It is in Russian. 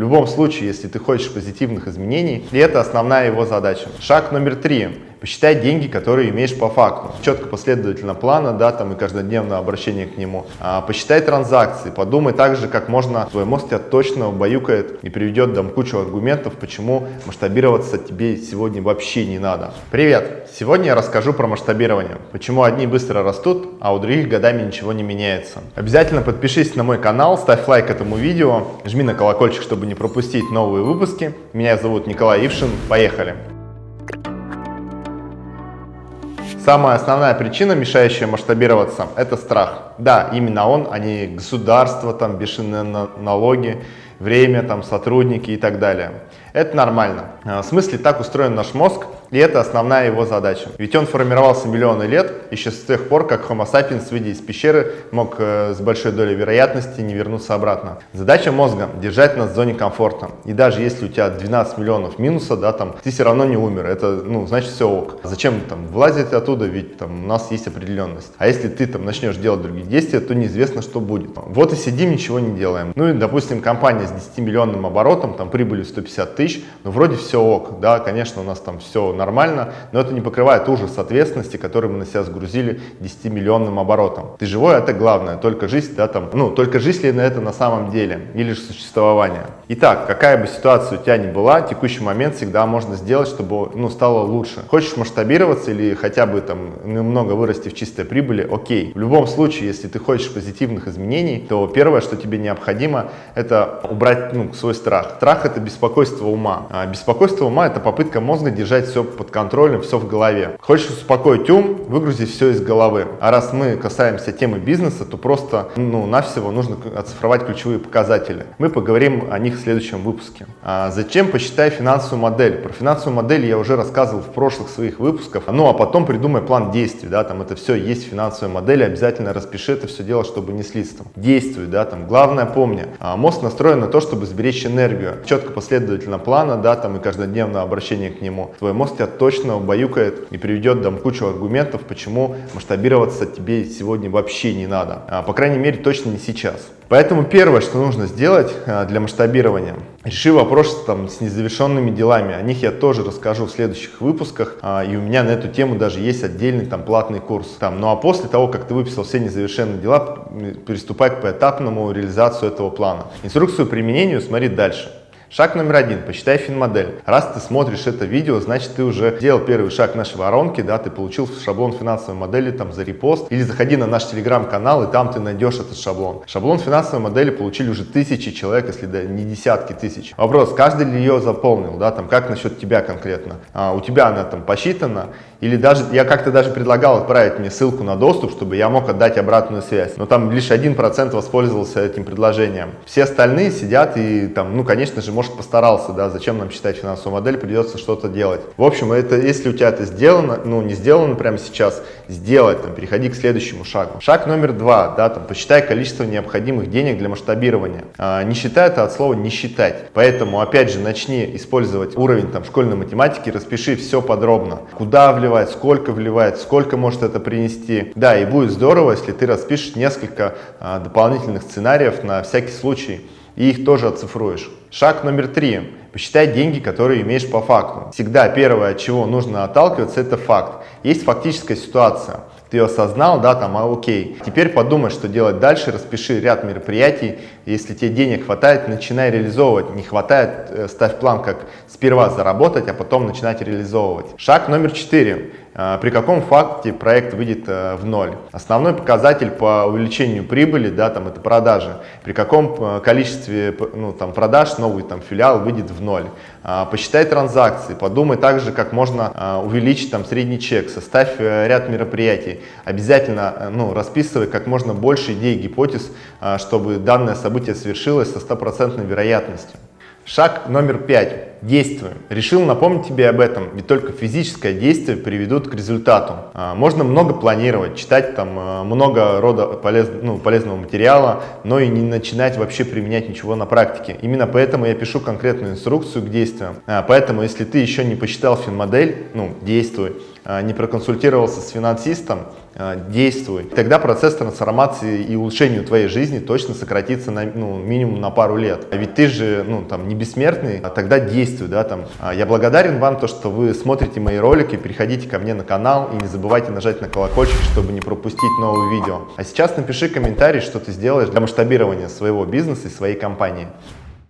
любом случае, если ты хочешь позитивных изменений, и это основная его задача. Шаг номер три посчитай деньги, которые имеешь по факту. Четко последовательно плана, да, там и каждодневное обращение к нему. А, посчитай транзакции, подумай также, как можно, твой мозг тебя точно убаюкает и приведет там кучу аргументов, почему масштабироваться тебе сегодня вообще не надо. Привет! Сегодня я расскажу про масштабирование. Почему одни быстро растут, а у других годами ничего не меняется. Обязательно подпишись на мой канал, ставь лайк этому видео, жми на колокольчик, чтобы не пропустить новые выпуски. Меня зовут Николай Ившин. Поехали! Самая основная причина, мешающая масштабироваться, это страх. Да, именно он, а не государство, там бешеные налоги, время, там сотрудники и так далее. Это нормально. В смысле, так устроен наш мозг, и это основная его задача. Ведь он формировался миллионы лет, еще с тех пор, как Homo sapiens, выйдя из пещеры, мог э, с большой долей вероятности не вернуться обратно. Задача мозга – держать нас в зоне комфорта. И даже если у тебя 12 миллионов минуса, да, там, ты все равно не умер. Это, ну, значит, все ок. Зачем там вылазить оттуда, ведь там у нас есть определенность. А если ты там начнешь делать другие действия, то неизвестно, что будет. Вот и сидим, ничего не делаем. Ну и, допустим, компания с 10 миллионным оборотом, там, прибылью 150 тысяч, ну, вроде все ок, да, конечно, у нас там все нормально, но это не покрывает ужас ответственности, который мы на себя сгрузили 10-миллионным оборотом. Ты живой, это главное, только жизнь, да, там, ну, только жизнь ли на это на самом деле, или же существование. Итак, какая бы ситуация у тебя ни была, текущий момент всегда можно сделать, чтобы, ну, стало лучше. Хочешь масштабироваться или хотя бы там немного вырасти в чистой прибыли, окей. В любом случае, если ты хочешь позитивных изменений, то первое, что тебе необходимо, это убрать, ну, свой страх. Страх это беспокойство ума. А беспокойство ума это попытка мозга держать все под контролем, все в голове. Хочешь успокоить ум, выгрузи все из головы. А раз мы касаемся темы бизнеса, то просто, ну, навсего нужно оцифровать ключевые показатели. Мы поговорим о них в следующем выпуске. А зачем посчитай финансовую модель? Про финансовую модель я уже рассказывал в прошлых своих выпусках. Ну, а потом придумай план действий, да, там это все есть в финансовой модели, обязательно распиши это все дело, чтобы не слиться. Действуй, да, там, главное помни, а мозг настроен на то, чтобы сберечь энергию. Четко последовательно плана, да, там и каждодневное обращение к нему. Твой мозг тебя точно убаюкает и приведет там кучу аргументов, почему масштабироваться тебе сегодня вообще не надо. А, по крайней мере, точно не сейчас. Поэтому первое, что нужно сделать а, для масштабирования, реши вопрос там, с незавершенными делами. О них я тоже расскажу в следующих выпусках. А, и у меня на эту тему даже есть отдельный там платный курс. Там, ну а после того, как ты выписал все незавершенные дела, приступай к поэтапному реализацию этого плана. Инструкцию применению смотри дальше. Шаг номер один. Посчитай финмодель. Раз ты смотришь это видео, значит ты уже сделал первый шаг нашей воронки, да, ты получил шаблон финансовой модели там за репост. Или заходи на наш телеграм-канал, и там ты найдешь этот шаблон. Шаблон финансовой модели получили уже тысячи человек, если да, не десятки тысяч. Вопрос, каждый ли ее заполнил, да, там, как насчет тебя конкретно? А, у тебя она там посчитана, или даже, я как-то даже предлагал отправить мне ссылку на доступ, чтобы я мог отдать обратную связь. Но там лишь 1% воспользовался этим предложением. Все остальные сидят и там, ну, конечно же, может постарался, да, зачем нам считать финансовую модель, придется что-то делать. В общем, это, если у тебя это сделано, ну, не сделано прямо сейчас, сделать, там, переходи к следующему шагу. Шаг номер два, да, там, посчитай количество необходимых денег для масштабирования. А, не считай это от слова не считать. Поэтому, опять же, начни использовать уровень там школьной математики, распиши все подробно. Куда вливать сколько вливает, сколько может это принести. Да, и будет здорово, если ты распишешь несколько а, дополнительных сценариев на всякий случай и их тоже оцифруешь. Шаг номер три. Посчитай деньги, которые имеешь по факту. Всегда первое, от чего нужно отталкиваться, это факт. Есть фактическая ситуация. Ты ее осознал, да, там, а окей. Теперь подумай, что делать дальше, распиши ряд мероприятий. Если тебе денег хватает, начинай реализовывать. Не хватает, э, ставь план, как сперва заработать, а потом начинать реализовывать. Шаг номер четыре. А, при каком факте проект выйдет э, в ноль. Основной показатель по увеличению прибыли, да, там это продажи. При каком э, количестве ну, там, продаж новый там, филиал выйдет в ноль. А, посчитай транзакции, подумай также, как можно а, увеличить там средний чек, составь э, ряд мероприятий. Обязательно ну, расписывай как можно больше идей, гипотез, чтобы данное событие свершилось со стопроцентной вероятностью. Шаг номер пять. Действуем. Решил напомнить тебе об этом, ведь только физическое действие приведут к результату. А, можно много планировать, читать там а, много рода полез, ну, полезного материала, но и не начинать вообще применять ничего на практике. Именно поэтому я пишу конкретную инструкцию к действиям. А, поэтому, если ты еще не посчитал финмодель, ну, действуй. А, не проконсультировался с финансистом, а, действуй. Тогда процесс трансформации и улучшения твоей жизни точно сократится на ну, минимум на пару лет. А ведь ты же ну, там, не бессмертный, а тогда действуй. Да, там. Я благодарен вам, то, что вы смотрите мои ролики, переходите ко мне на канал и не забывайте нажать на колокольчик, чтобы не пропустить новые видео. А сейчас напиши комментарий, что ты сделаешь для масштабирования своего бизнеса и своей компании.